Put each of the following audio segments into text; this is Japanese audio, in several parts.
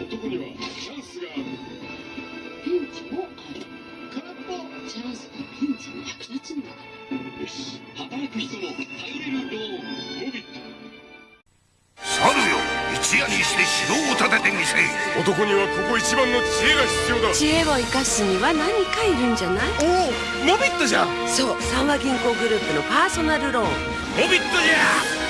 男にはチャンスがあるピンチもある空っぽチャンスがピンチに役立つんだよし働く人の頼れるローンモビット猿よ一夜にして城を建ててみせ男にはここ一番の知恵が必要だ。知恵を生かすには何かいるんじゃない？おおモビットじゃモそう三和銀行グループのパーソナルローン。ビットじゃ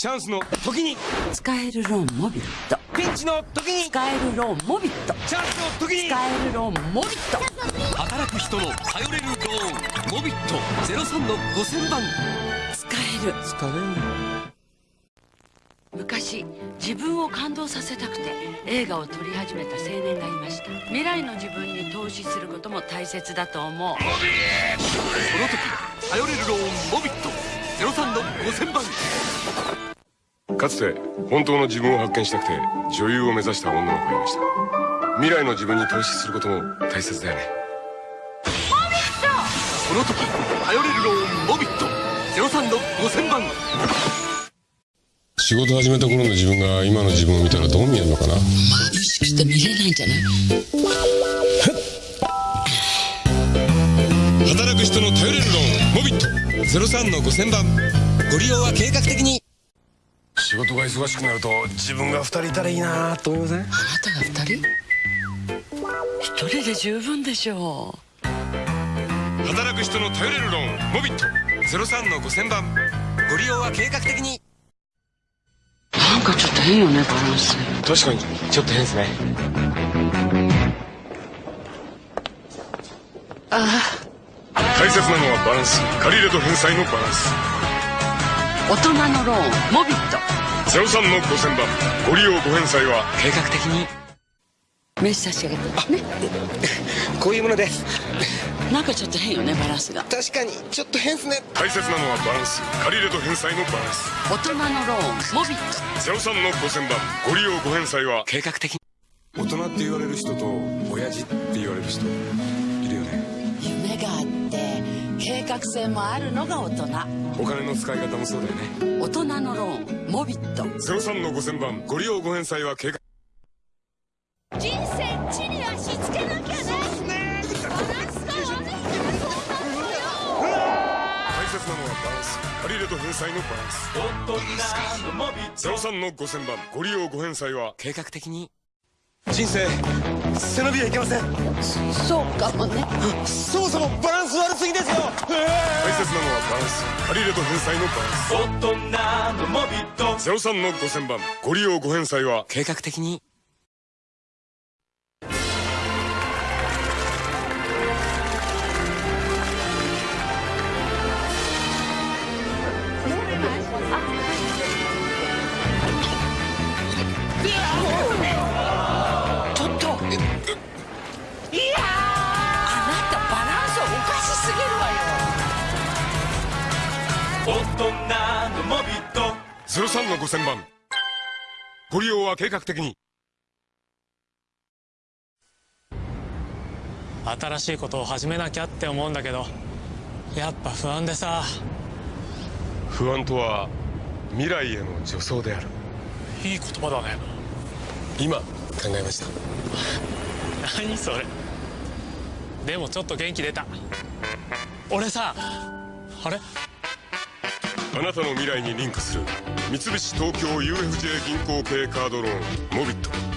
チャンスの時に。使えるローンモビット。ピンチの時に。使えるローンモビット。チャンスの時に。使えるローンモビット。働く人の頼れるローンモビット。03の5000番使える。疲れる。昔自分を感動させたくて映画を撮り始めた青年がいました。未来の自分に投資することも大切だと思う。その時頼れるローンモビット。03の5000番かつて本当の自分を発見したくて女優を目指した女の子がいました。未来の自分に投資することも大切だよね。その時頼れるローンモビット !03 の5000番仕事始めた頃の自分が今の自分を見たらどう見えるのかな意識して見れないんじゃない働く人の頼れるローンモビット !03 の5000番ご利用は計画的に仕事が忙しくなると自分が2人いたらいいなと思いません？あなたが二人？一人で十分でしょ働く人の頼れるローンモビット。03の5000番。ご利用は計画的に。うなんかちょっと変よねバランス。確かに。ちょっと変ですね。大切なのはバランス。借り入れと返済のバランス大人のローンモビット。03の5000番ご利用ご返済は？計画的に。名刺差し上げて。ね。こういうもので。すなんかちょっと変よねバランスが。確かに。ちょっと変っすね。大切なのはバランス。借り入れと返済のバランス。大人のローンモビット。03の5000番ご利用ご返済は？計画的に。大人って言われる人と親父って言われる人。いるよね。夢があって計画性もあるのが大人。お金の使い方もそうだよね。大人のローンモビット。03の5000番ご利用ご返済は計画。人生地に足つけなきゃね。バランスが悪いからそうなるよ大切なのはバランス。借り入れと返済のバランス。03の5000番ご利用ご返済は計画的に？人生背伸びはいけません。そうかもね。そもそもバランス悪すぎですよ。大切なのはバランス。借り入れと返済のバランス。大人のモビット。03の5000番。ご利用ご返済は。計画的によ03の5000番ご利用は計画的に。新しいことを始めなきゃって思うんだけどやっぱ不安でさ。不安とは未来への助走である。いい言葉だね。今考えました。何それ。でもちょっと元気出た。俺さあれ？あなたの未来にリンクする三菱東京 UFJ 銀行系カードローンモビット。